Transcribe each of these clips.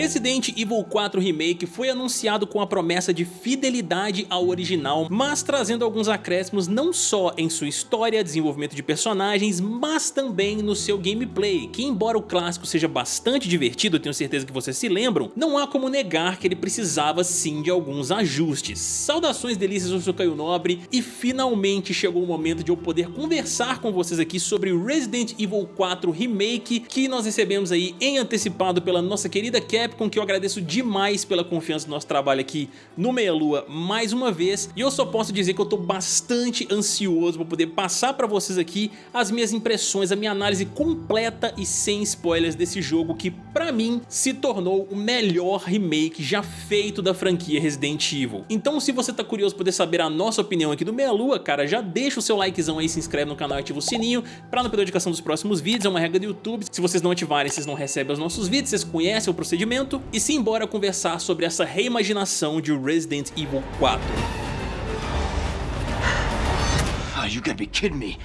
Resident Evil 4 Remake foi anunciado com a promessa de fidelidade ao original, mas trazendo alguns acréscimos não só em sua história, desenvolvimento de personagens, mas também no seu gameplay, que embora o clássico seja bastante divertido, tenho certeza que vocês se lembram, não há como negar que ele precisava sim de alguns ajustes. Saudações delícias, eu sou Caio Nobre e finalmente chegou o momento de eu poder conversar com vocês aqui sobre Resident Evil 4 Remake, que nós recebemos aí em antecipado pela nossa querida Capcom, que eu agradeço demais pela confiança do nosso trabalho aqui no Meia Lua mais uma vez. E eu só posso dizer que eu tô bastante ansioso para poder passar para vocês aqui as minhas impressões, a minha análise completa e sem spoilers desse jogo que pra mim se tornou o melhor remake já feito da franquia Resident Evil. Então se você tá curioso poder saber a nossa opinião aqui do Meia Lua, cara, já deixa o seu likezão aí, se inscreve no canal e ativa o sininho pra não perder a notificação dos próximos vídeos, é uma regra do YouTube. Se vocês não ativarem, vocês não recebem os nossos vídeos, vocês conhecem o procedimento. E simbora conversar sobre essa reimaginação de Resident Evil 4. Oh, you gotta be kidding me.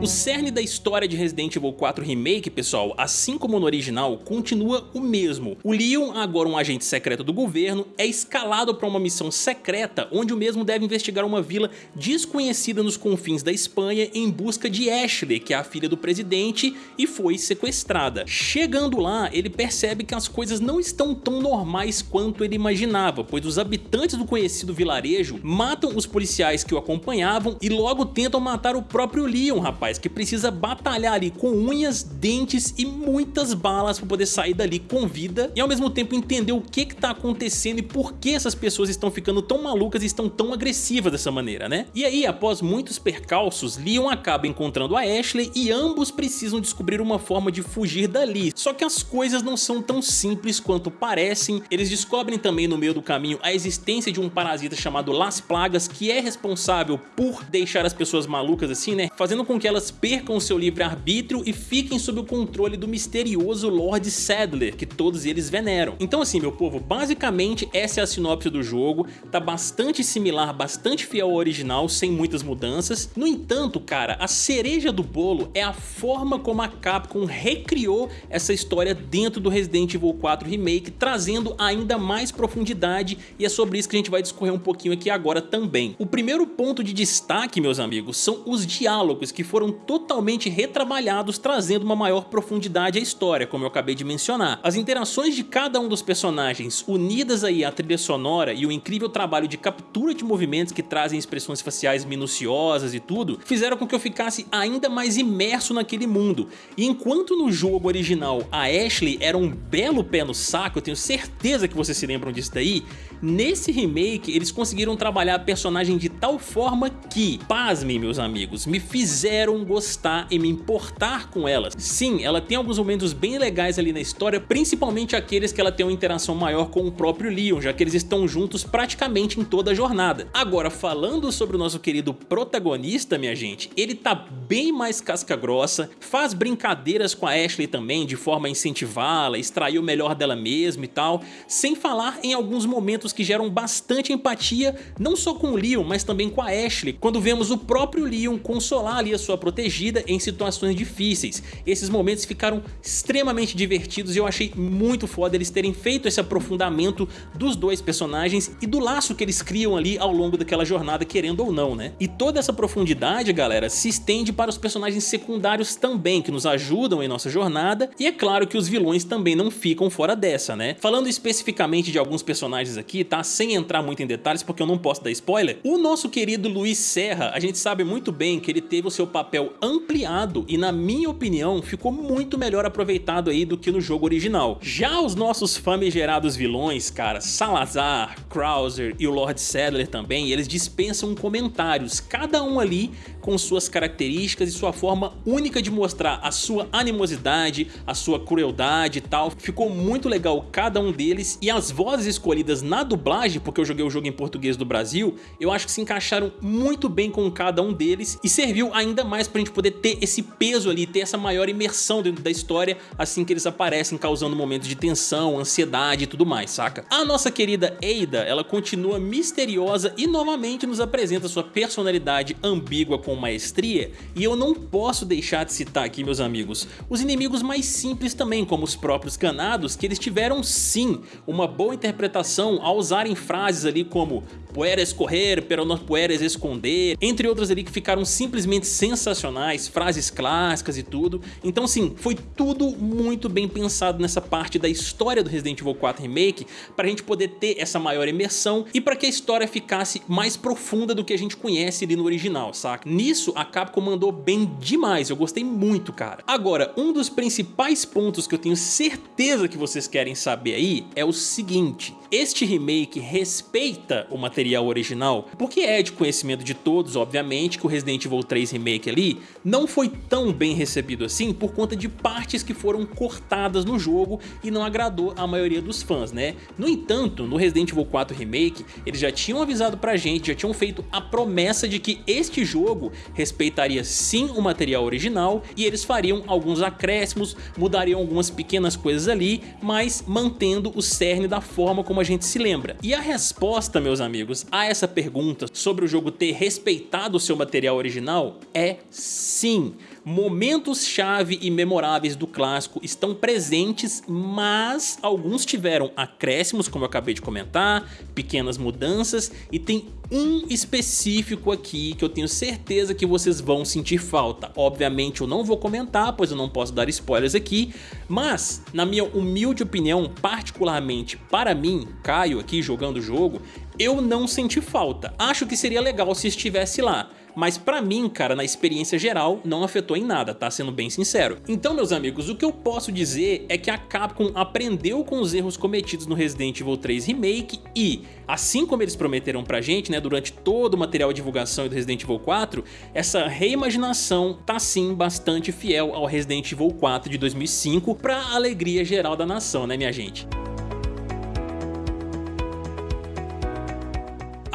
O cerne da história de Resident Evil 4 Remake, pessoal, assim como no original, continua o mesmo. O Leon, agora um agente secreto do governo, é escalado para uma missão secreta onde o mesmo deve investigar uma vila desconhecida nos confins da Espanha em busca de Ashley, que é a filha do presidente e foi sequestrada. Chegando lá, ele percebe que as coisas não estão tão normais quanto ele imaginava, pois os habitantes do conhecido vilarejo matam os policiais que o acompanhavam e logo tentam matar o próprio Leon, rapaz que precisa batalhar ali com unhas, dentes e muitas balas para poder sair dali com vida e ao mesmo tempo entender o que que tá acontecendo e por que essas pessoas estão ficando tão malucas e estão tão agressivas dessa maneira, né? E aí, após muitos percalços, Leon acaba encontrando a Ashley e ambos precisam descobrir uma forma de fugir dali. Só que as coisas não são tão simples quanto parecem, eles descobrem também no meio do caminho a existência de um parasita chamado Las Plagas que é responsável por deixar as pessoas malucas assim, né? Fazendo com que elas percam seu livre-arbítrio e fiquem sob o controle do misterioso Lord Sadler, que todos eles veneram. Então assim, meu povo, basicamente essa é a sinopse do jogo, tá bastante similar, bastante fiel ao original, sem muitas mudanças. No entanto, cara, a cereja do bolo é a forma como a Capcom recriou essa história dentro do Resident Evil 4 Remake, trazendo ainda mais profundidade e é sobre isso que a gente vai discorrer um pouquinho aqui agora também. O primeiro ponto de destaque, meus amigos, são os diálogos que foram totalmente retrabalhados, trazendo uma maior profundidade à história, como eu acabei de mencionar. As interações de cada um dos personagens, unidas aí à trilha sonora e o incrível trabalho de captura de movimentos que trazem expressões faciais minuciosas e tudo, fizeram com que eu ficasse ainda mais imerso naquele mundo. E enquanto no jogo original a Ashley era um belo pé no saco, eu tenho certeza que vocês se lembram disso daí, nesse remake eles conseguiram trabalhar a personagem de tal forma que, pasmem meus amigos, me fizeram gostar e me importar com elas. Sim, ela tem alguns momentos bem legais ali na história, principalmente aqueles que ela tem uma interação maior com o próprio Leon, já que eles estão juntos praticamente em toda a jornada. Agora, falando sobre o nosso querido protagonista, minha gente, ele tá bem mais casca grossa, faz brincadeiras com a Ashley também, de forma a incentivá-la, extrair o melhor dela mesma e tal, sem falar em alguns momentos que geram bastante empatia, não só com o Leon, mas também com a Ashley, quando vemos o próprio Leon consolar ali a sua protegida em situações difíceis. Esses momentos ficaram extremamente divertidos e eu achei muito foda eles terem feito esse aprofundamento dos dois personagens e do laço que eles criam ali ao longo daquela jornada, querendo ou não, né? E toda essa profundidade, galera, se estende para os personagens secundários também, que nos ajudam em nossa jornada, e é claro que os vilões também não ficam fora dessa, né? Falando especificamente de alguns personagens aqui, tá? Sem entrar muito em detalhes, porque eu não posso dar spoiler, o nosso querido Luiz Serra, a gente sabe muito bem que ele teve o seu papel ampliado e na minha opinião ficou muito melhor aproveitado aí do que no jogo original. Já os nossos famigerados vilões, cara, Salazar, Krauser e o Lord Sadler também, eles dispensam comentários, cada um ali com suas características e sua forma única de mostrar a sua animosidade, a sua crueldade e tal. Ficou muito legal cada um deles e as vozes escolhidas na dublagem, porque eu joguei o jogo em português do Brasil, eu acho que se encaixaram muito bem com cada um deles e serviu ainda mais pra gente poder ter esse peso ali, ter essa maior imersão dentro da história assim que eles aparecem, causando momentos de tensão, ansiedade e tudo mais, saca? A nossa querida Ada, ela continua misteriosa e novamente nos apresenta sua personalidade ambígua com maestria e eu não posso deixar de citar aqui, meus amigos, os inimigos mais simples também, como os próprios canados, que eles tiveram sim uma boa interpretação ao usarem frases ali como puedes correr, pero no puedes esconder, entre outras ali que ficaram simplesmente sensacionais, frases clássicas e tudo. Então sim, foi tudo muito bem pensado nessa parte da história do Resident Evil 4 Remake para a gente poder ter essa maior imersão e para que a história ficasse mais profunda do que a gente conhece ali no original, saca? Nisso a Capcom mandou bem demais, eu gostei muito, cara. Agora, um dos principais pontos que eu tenho certeza que vocês querem saber aí é o seguinte, este remake respeita o material original? Porque é de conhecimento de todos, obviamente, que o Resident Evil 3 Remake ali não foi tão bem recebido assim por conta de partes que foram cortadas no jogo e não agradou a maioria dos fãs, né? No entanto, no Resident Evil 4 Remake, eles já tinham avisado pra gente, já tinham feito a promessa de que este jogo respeitaria sim o material original e eles fariam alguns acréscimos, mudariam algumas pequenas coisas ali, mas mantendo o cerne da forma como a gente se lembra. E a resposta, meus amigos, a essa pergunta sobre o jogo ter respeitado o seu material original é sim. Momentos-chave e memoráveis do clássico estão presentes, mas alguns tiveram acréscimos, como eu acabei de comentar, pequenas mudanças, e tem um específico aqui que eu tenho certeza que vocês vão sentir falta. Obviamente eu não vou comentar, pois eu não posso dar spoilers aqui, mas, na minha humilde opinião, particularmente para mim, Caio aqui jogando o jogo, eu não senti falta. Acho que seria legal se estivesse lá mas pra mim, cara, na experiência geral, não afetou em nada, tá? Sendo bem sincero. Então, meus amigos, o que eu posso dizer é que a Capcom aprendeu com os erros cometidos no Resident Evil 3 Remake e, assim como eles prometeram pra gente, né, durante todo o material de divulgação do Resident Evil 4, essa reimaginação tá sim bastante fiel ao Resident Evil 4 de 2005 pra alegria geral da nação, né, minha gente?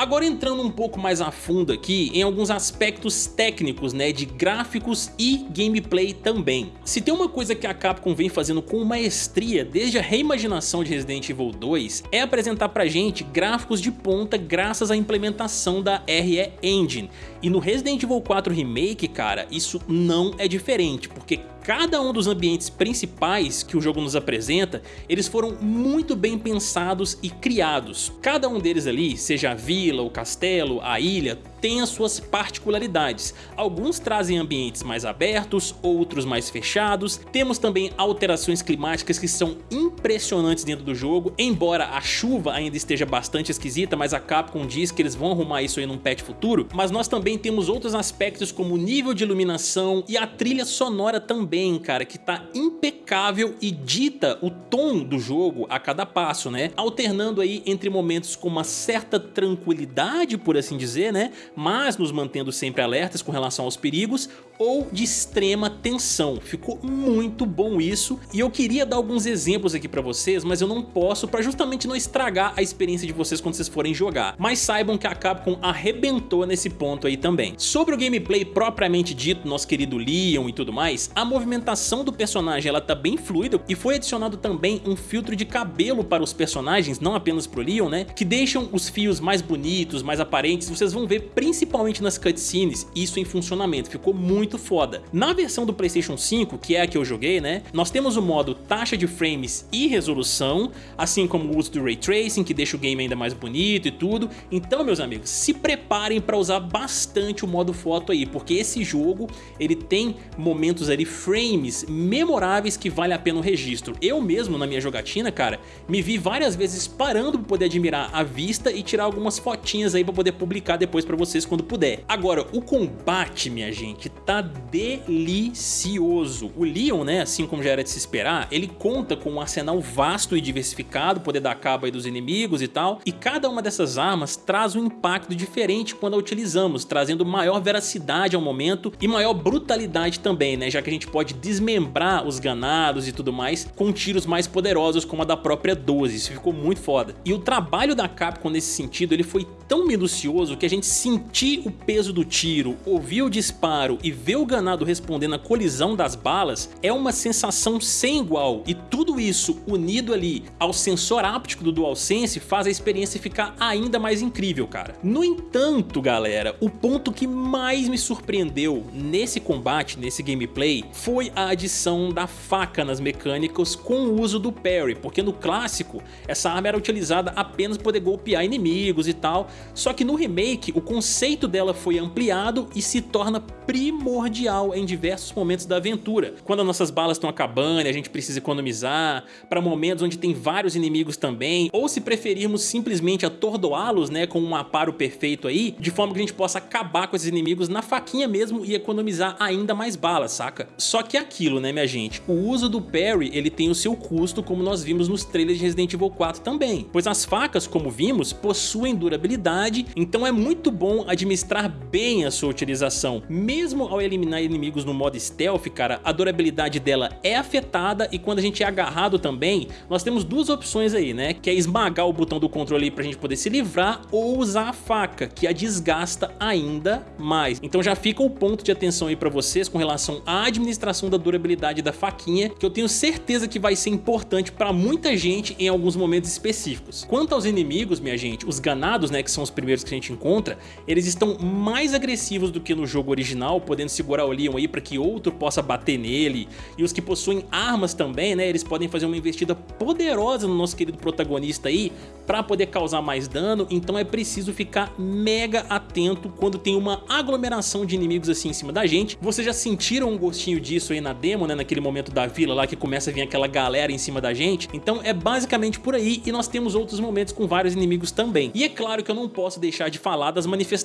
Agora entrando um pouco mais a fundo aqui em alguns aspectos técnicos né, de gráficos e gameplay também. Se tem uma coisa que a Capcom vem fazendo com maestria desde a reimaginação de Resident Evil 2 é apresentar pra gente gráficos de ponta graças à implementação da RE Engine. E no Resident Evil 4 Remake, cara, isso não é diferente, porque cada um dos ambientes principais que o jogo nos apresenta, eles foram muito bem pensados e criados. Cada um deles ali, seja a vila, o castelo, a ilha, tem as suas particularidades. Alguns trazem ambientes mais abertos, outros mais fechados. Temos também alterações climáticas que são impressionantes dentro do jogo, embora a chuva ainda esteja bastante esquisita, mas a Capcom diz que eles vão arrumar isso aí num patch futuro. Mas nós também temos outros aspectos como o nível de iluminação e a trilha sonora também, cara, que tá impecável e dita o tom do jogo a cada passo, né? Alternando aí entre momentos com uma certa tranquilidade, por assim dizer, né? Mas nos mantendo sempre alertas com relação aos perigos ou de extrema tensão. Ficou muito bom isso e eu queria dar alguns exemplos aqui pra vocês, mas eu não posso pra justamente não estragar a experiência de vocês quando vocês forem jogar. Mas saibam que a Capcom arrebentou nesse ponto aí também. Sobre o gameplay propriamente dito, nosso querido Leon e tudo mais, a movimentação do personagem ela tá bem fluida e foi adicionado também um filtro de cabelo para os personagens, não apenas pro Leon, né? Que deixam os fios mais bonitos, mais aparentes, vocês vão ver principalmente nas cutscenes, isso em funcionamento, ficou muito foda. Na versão do Playstation 5, que é a que eu joguei, né, nós temos o modo taxa de frames e resolução, assim como o uso do Ray Tracing, que deixa o game ainda mais bonito e tudo. Então, meus amigos, se preparem para usar bastante o modo foto aí, porque esse jogo, ele tem momentos ali, frames memoráveis que vale a pena o registro. Eu mesmo, na minha jogatina, cara, me vi várias vezes parando para poder admirar a vista e tirar algumas fotinhas aí para poder publicar depois para vocês vocês quando puder. Agora, o combate, minha gente, tá delicioso. O Leon, né, assim como já era de se esperar, ele conta com um arsenal vasto e diversificado, poder dar cabo aí dos inimigos e tal, e cada uma dessas armas traz um impacto diferente quando a utilizamos, trazendo maior veracidade ao momento e maior brutalidade também, né, já que a gente pode desmembrar os ganados e tudo mais com tiros mais poderosos como a da própria 12, isso ficou muito foda. E o trabalho da Capcom nesse sentido, ele foi tão minucioso que a gente sentir o peso do tiro, ouvir o disparo e ver o ganado respondendo à colisão das balas é uma sensação sem igual e tudo isso unido ali ao sensor áptico do DualSense faz a experiência ficar ainda mais incrível, cara. No entanto, galera, o ponto que mais me surpreendeu nesse combate, nesse gameplay, foi a adição da faca nas mecânicas com o uso do parry, porque no clássico essa arma era utilizada apenas para poder golpear inimigos e tal, só que no remake o conceito dela foi ampliado e se torna primordial em diversos momentos da aventura. Quando as nossas balas estão acabando e a gente precisa economizar, para momentos onde tem vários inimigos também, ou se preferirmos simplesmente atordoá-los né, com um aparo perfeito aí, de forma que a gente possa acabar com esses inimigos na faquinha mesmo e economizar ainda mais balas, saca? Só que é aquilo, né minha gente, o uso do parry ele tem o seu custo como nós vimos nos trailers de Resident Evil 4 também, pois as facas, como vimos, possuem durabilidade, então é muito bom administrar bem a sua utilização. Mesmo ao eliminar inimigos no modo stealth, cara, a durabilidade dela é afetada e quando a gente é agarrado também, nós temos duas opções aí, né? Que é esmagar o botão do controle para a gente poder se livrar ou usar a faca, que a desgasta ainda mais. Então já fica o ponto de atenção aí para vocês com relação à administração da durabilidade da faquinha, que eu tenho certeza que vai ser importante para muita gente em alguns momentos específicos. Quanto aos inimigos, minha gente, os ganados, né, que são os primeiros que a gente encontra, eles estão mais agressivos do que no jogo original, podendo segurar o Leon aí para que outro possa bater nele, e os que possuem armas também, né, eles podem fazer uma investida poderosa no nosso querido protagonista aí, para poder causar mais dano, então é preciso ficar mega atento quando tem uma aglomeração de inimigos assim em cima da gente. Vocês já sentiram um gostinho disso aí na demo, né, naquele momento da vila lá que começa a vir aquela galera em cima da gente? Então é basicamente por aí e nós temos outros momentos com vários inimigos também. E é claro que eu não posso deixar de falar das manifestações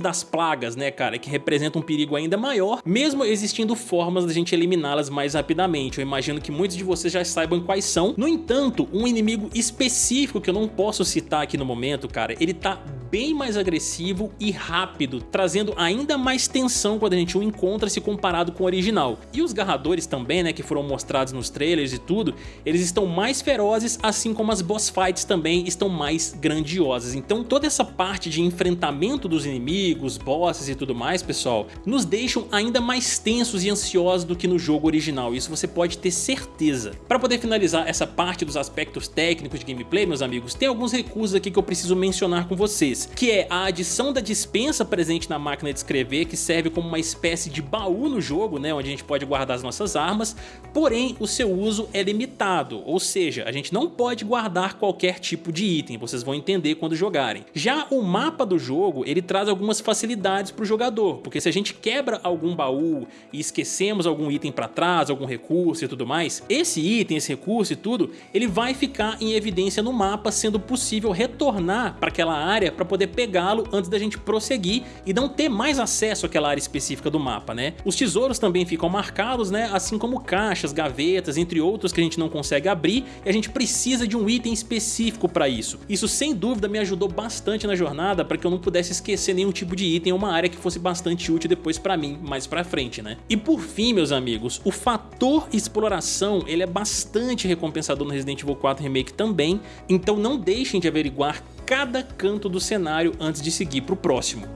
das plagas, né, cara, que representam um perigo ainda maior, mesmo existindo formas da gente eliminá-las mais rapidamente. Eu imagino que muitos de vocês já saibam quais são. No entanto, um inimigo específico que eu não posso citar aqui no momento, cara, ele tá bem mais agressivo e rápido, trazendo ainda mais tensão quando a gente o encontra se comparado com o original. E os garradores também, né, que foram mostrados nos trailers e tudo, eles estão mais ferozes, assim como as boss fights também estão mais grandiosas. Então toda essa parte de enfrentamento dos inimigos, bosses e tudo mais, pessoal, nos deixam ainda mais tensos e ansiosos do que no jogo original, isso você pode ter certeza. Para poder finalizar essa parte dos aspectos técnicos de gameplay, meus amigos, tem alguns recursos aqui que eu preciso mencionar com vocês, que é a adição da dispensa presente na máquina de escrever, que serve como uma espécie de baú no jogo, né, onde a gente pode guardar as nossas armas, porém o seu uso é limitado, ou seja, a gente não pode guardar qualquer tipo de item, vocês vão entender quando jogarem. Já o mapa do jogo, ele traz algumas facilidades para o jogador, porque se a gente quebra algum baú e esquecemos algum item para trás, algum recurso e tudo mais, esse item, esse recurso e tudo, ele vai ficar em evidência no mapa, sendo possível retornar para aquela área para poder pegá-lo antes da gente prosseguir e não ter mais acesso àquela área específica do mapa, né? Os tesouros também ficam marcados, né? Assim como caixas, gavetas, entre outros que a gente não consegue abrir e a gente precisa de um item específico para isso. Isso sem dúvida me ajudou bastante na jornada para que eu não pudesse esquecer nenhum tipo de item ou uma área que fosse bastante útil depois para mim mais para frente, né? E por fim, meus amigos, o fator exploração ele é bastante recompensador no Resident Evil 4 Remake também, então não deixem de averiguar cada canto do cenário antes de seguir para o próximo.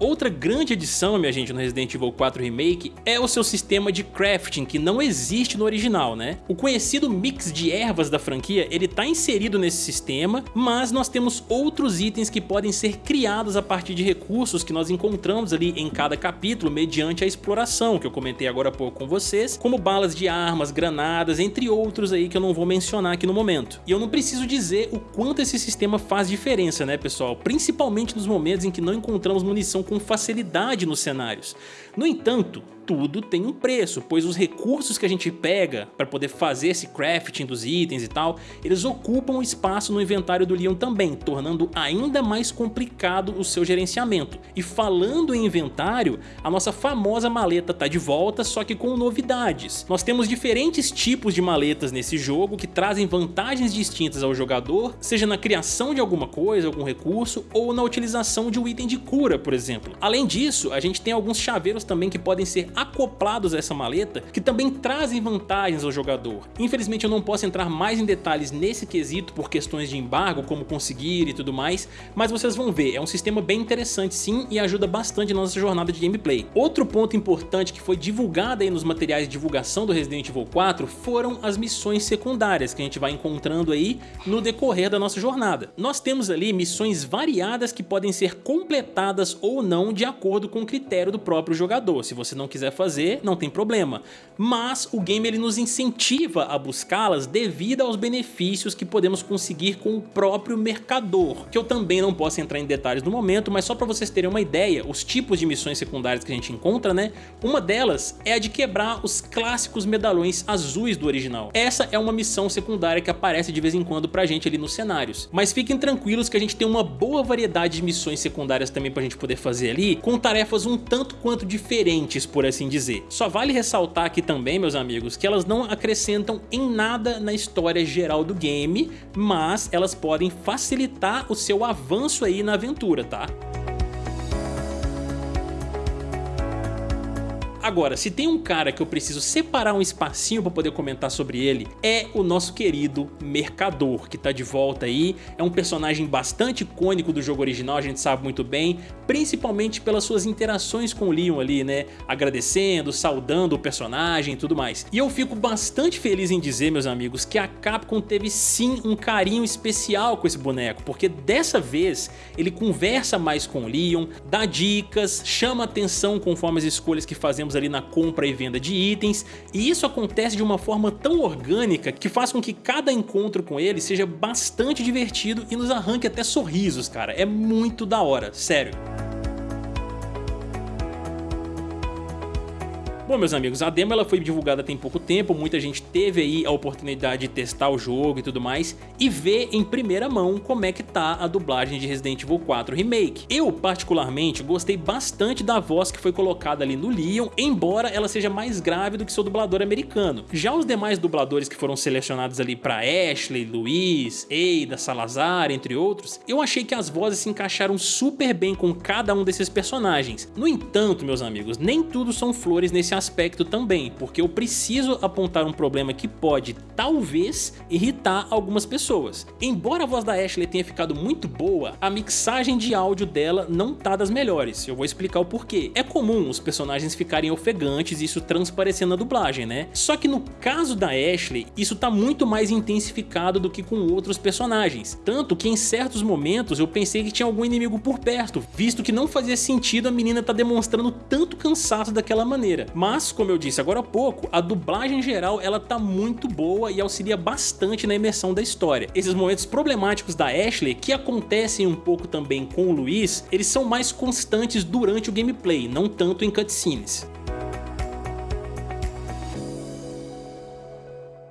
Outra grande adição, minha gente, no Resident Evil 4 Remake é o seu sistema de crafting, que não existe no original, né? O conhecido mix de ervas da franquia, ele tá inserido nesse sistema, mas nós temos outros itens que podem ser criados a partir de recursos que nós encontramos ali em cada capítulo mediante a exploração, que eu comentei agora há pouco com vocês, como balas de armas, granadas, entre outros aí que eu não vou mencionar aqui no momento. E eu não preciso dizer o quanto esse sistema faz diferença, né pessoal? Principalmente nos momentos em que não encontramos munição com facilidade nos cenários. No entanto, tudo tem um preço, pois os recursos que a gente pega para poder fazer esse crafting dos itens e tal, eles ocupam espaço no inventário do Leon também, tornando ainda mais complicado o seu gerenciamento. E falando em inventário, a nossa famosa maleta tá de volta, só que com novidades. Nós temos diferentes tipos de maletas nesse jogo que trazem vantagens distintas ao jogador, seja na criação de alguma coisa, algum recurso, ou na utilização de um item de cura, por exemplo. Além disso, a gente tem alguns chaveiros também que podem ser acoplados a essa maleta, que também trazem vantagens ao jogador. Infelizmente eu não posso entrar mais em detalhes nesse quesito por questões de embargo, como conseguir e tudo mais, mas vocês vão ver, é um sistema bem interessante sim e ajuda bastante na nossa jornada de gameplay. Outro ponto importante que foi divulgado aí nos materiais de divulgação do Resident Evil 4 foram as missões secundárias que a gente vai encontrando aí no decorrer da nossa jornada. Nós temos ali missões variadas que podem ser completadas ou não de acordo com o critério do próprio jogador. Se você não quiser fazer, não tem problema. Mas o game ele nos incentiva a buscá-las devido aos benefícios que podemos conseguir com o próprio mercador, que eu também não posso entrar em detalhes no momento, mas só para vocês terem uma ideia, os tipos de missões secundárias que a gente encontra, né? Uma delas é a de quebrar os clássicos medalhões azuis do original. Essa é uma missão secundária que aparece de vez em quando pra gente ali nos cenários. Mas fiquem tranquilos que a gente tem uma boa variedade de missões secundárias também pra gente poder fazer ali, com tarefas um tanto quanto diferentes, por assim dizer. Só vale ressaltar aqui também, meus amigos, que elas não acrescentam em nada na história geral do game, mas elas podem facilitar o seu avanço aí na aventura, tá? Agora, se tem um cara que eu preciso separar um espacinho para poder comentar sobre ele, é o nosso querido Mercador, que tá de volta aí, é um personagem bastante icônico do jogo original, a gente sabe muito bem, principalmente pelas suas interações com o Leon ali, né, agradecendo, saudando o personagem e tudo mais. E eu fico bastante feliz em dizer, meus amigos, que a Capcom teve sim um carinho especial com esse boneco, porque dessa vez ele conversa mais com o Leon, dá dicas, chama atenção conforme as escolhas que fazemos ali na compra e venda de itens, e isso acontece de uma forma tão orgânica que faz com que cada encontro com ele seja bastante divertido e nos arranque até sorrisos, cara. É muito da hora, sério. Bom, meus amigos, a demo ela foi divulgada tem pouco tempo, muita gente teve aí a oportunidade de testar o jogo e tudo mais e ver em primeira mão como é que tá a dublagem de Resident Evil 4 Remake. Eu, particularmente, gostei bastante da voz que foi colocada ali no Leon, embora ela seja mais grave do que seu dublador americano. Já os demais dubladores que foram selecionados ali para Ashley, Luiz, Ada, Salazar, entre outros, eu achei que as vozes se encaixaram super bem com cada um desses personagens. No entanto, meus amigos, nem tudo são flores nesse aspecto também, porque eu preciso apontar um problema que pode, talvez, irritar algumas pessoas. Embora a voz da Ashley tenha ficado muito boa, a mixagem de áudio dela não tá das melhores, eu vou explicar o porquê. É comum os personagens ficarem ofegantes e isso transparecendo na dublagem, né? Só que no caso da Ashley, isso tá muito mais intensificado do que com outros personagens, tanto que em certos momentos eu pensei que tinha algum inimigo por perto, visto que não fazia sentido a menina tá demonstrando tanto cansaço daquela maneira. Mas mas, como eu disse agora há pouco, a dublagem geral ela tá muito boa e auxilia bastante na imersão da história. Esses momentos problemáticos da Ashley, que acontecem um pouco também com o Luiz, eles são mais constantes durante o gameplay, não tanto em cutscenes.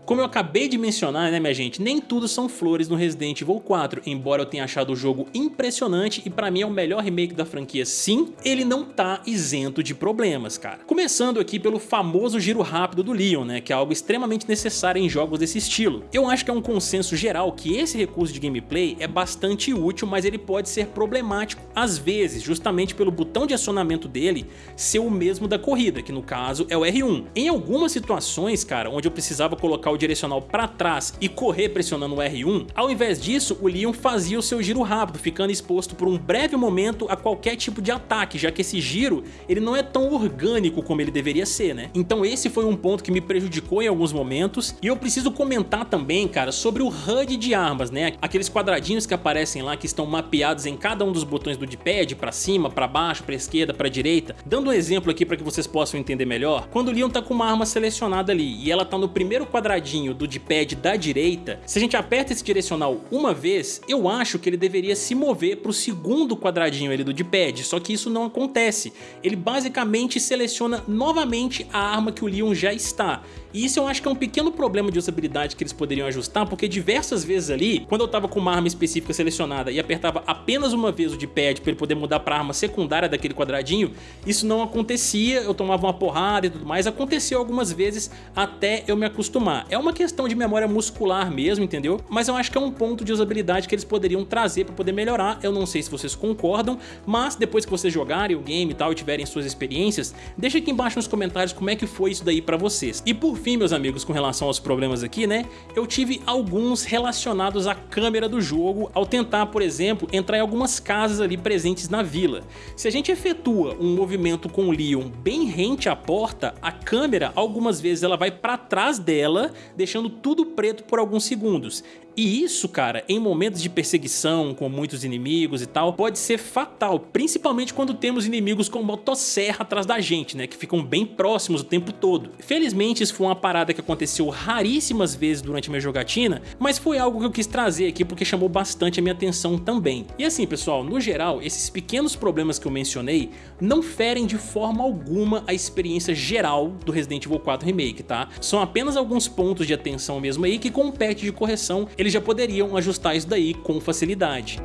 Como eu acabei de mencionar, né minha gente, nem tudo são flores no Resident Evil 4, embora eu tenha achado o jogo impressionante e pra mim é o melhor remake da franquia sim, ele não tá isento de problemas, cara. Começando aqui pelo famoso giro rápido do Leon, né, que é algo extremamente necessário em jogos desse estilo. Eu acho que é um consenso geral que esse recurso de gameplay é bastante útil, mas ele pode ser problemático às vezes, justamente pelo botão de acionamento dele ser o mesmo da corrida, que no caso é o R1. Em algumas situações, cara, onde eu precisava colocar o o direcional para trás e correr pressionando o R1, ao invés disso o Leon fazia o seu giro rápido, ficando exposto por um breve momento a qualquer tipo de ataque, já que esse giro ele não é tão orgânico como ele deveria ser, né? Então esse foi um ponto que me prejudicou em alguns momentos e eu preciso comentar também, cara, sobre o HUD de armas, né? Aqueles quadradinhos que aparecem lá que estão mapeados em cada um dos botões do D-pad, para cima, para baixo, para esquerda, para direita. Dando um exemplo aqui para que vocês possam entender melhor, quando o Leon tá com uma arma selecionada ali e ela tá no primeiro quadradinho quadradinho do D-pad da direita, se a gente aperta esse direcional uma vez, eu acho que ele deveria se mover para o segundo quadradinho ali do D-pad, só que isso não acontece. Ele basicamente seleciona novamente a arma que o Leon já está. E isso eu acho que é um pequeno problema de usabilidade que eles poderiam ajustar, porque diversas vezes ali, quando eu tava com uma arma específica selecionada e apertava apenas uma vez o D-pad para ele poder mudar para arma secundária daquele quadradinho, isso não acontecia, eu tomava uma porrada e tudo mais, aconteceu algumas vezes até eu me acostumar. É uma questão de memória muscular mesmo, entendeu? Mas eu acho que é um ponto de usabilidade que eles poderiam trazer para poder melhorar, eu não sei se vocês concordam, mas depois que vocês jogarem o game e tal e tiverem suas experiências, deixa aqui embaixo nos comentários como é que foi isso daí para vocês. E por fim, meus amigos, com relação aos problemas aqui, né, eu tive alguns relacionados à câmera do jogo ao tentar, por exemplo, entrar em algumas casas ali presentes na vila. Se a gente efetua um movimento com o Leon bem rente à porta, a câmera algumas vezes ela vai para trás dela, deixando tudo preto por alguns segundos. E isso, cara, em momentos de perseguição com muitos inimigos e tal, pode ser fatal, principalmente quando temos inimigos com motosserra atrás da gente, né, que ficam bem próximos o tempo todo. Felizmente isso foi uma parada que aconteceu raríssimas vezes durante minha jogatina, mas foi algo que eu quis trazer aqui porque chamou bastante a minha atenção também. E assim, pessoal, no geral, esses pequenos problemas que eu mencionei não ferem de forma alguma a experiência geral do Resident Evil 4 Remake, tá? São apenas alguns pontos de atenção mesmo aí que com patch de correção eles já poderiam ajustar isso daí com facilidade.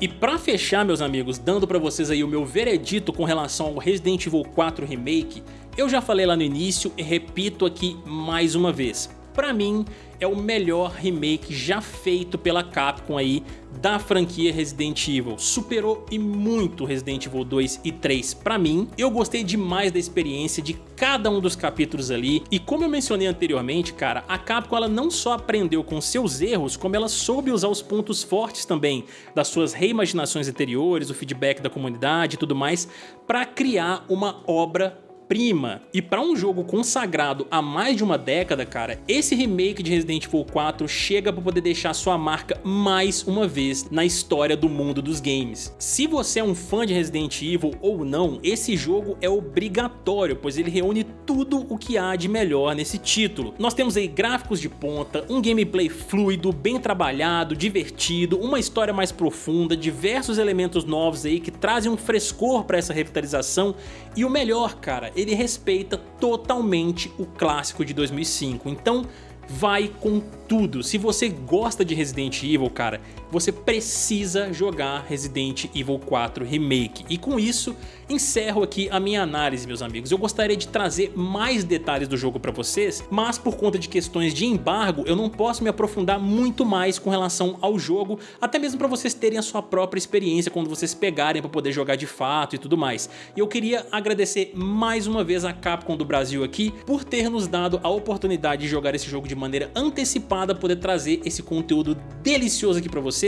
E pra fechar, meus amigos, dando pra vocês aí o meu veredito com relação ao Resident Evil 4 Remake, eu já falei lá no início e repito aqui mais uma vez pra mim é o melhor remake já feito pela Capcom aí da franquia Resident Evil. Superou e muito Resident Evil 2 e 3 pra mim. Eu gostei demais da experiência de cada um dos capítulos ali e como eu mencionei anteriormente, cara, a Capcom ela não só aprendeu com seus erros, como ela soube usar os pontos fortes também das suas reimaginações anteriores, o feedback da comunidade e tudo mais, para criar uma obra prima E para um jogo consagrado há mais de uma década, cara, esse remake de Resident Evil 4 chega para poder deixar sua marca mais uma vez na história do mundo dos games. Se você é um fã de Resident Evil ou não, esse jogo é obrigatório, pois ele reúne tudo o que há de melhor nesse título. Nós temos aí gráficos de ponta, um gameplay fluido, bem trabalhado, divertido, uma história mais profunda, diversos elementos novos aí que trazem um frescor para essa revitalização e o melhor, cara, ele respeita totalmente o clássico de 2005. Então vai com tudo. Se você gosta de Resident Evil, cara, você precisa jogar Resident Evil 4 Remake. E com isso, encerro aqui a minha análise, meus amigos. Eu gostaria de trazer mais detalhes do jogo para vocês, mas por conta de questões de embargo, eu não posso me aprofundar muito mais com relação ao jogo, até mesmo para vocês terem a sua própria experiência quando vocês pegarem para poder jogar de fato e tudo mais. E eu queria agradecer mais uma vez a Capcom do Brasil aqui por ter nos dado a oportunidade de jogar esse jogo de maneira antecipada, poder trazer esse conteúdo delicioso aqui para vocês.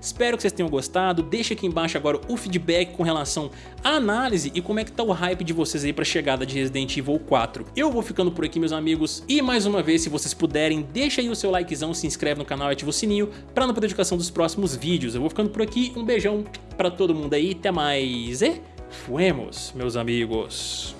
Espero que vocês tenham gostado, deixa aqui embaixo agora o feedback com relação à análise e como é que tá o hype de vocês aí para a chegada de Resident Evil 4. Eu vou ficando por aqui meus amigos e mais uma vez se vocês puderem deixa aí o seu likezão, se inscreve no canal e ativa o sininho para não perder a notificação dos próximos vídeos. Eu vou ficando por aqui, um beijão para todo mundo aí, até mais e fuemos meus amigos.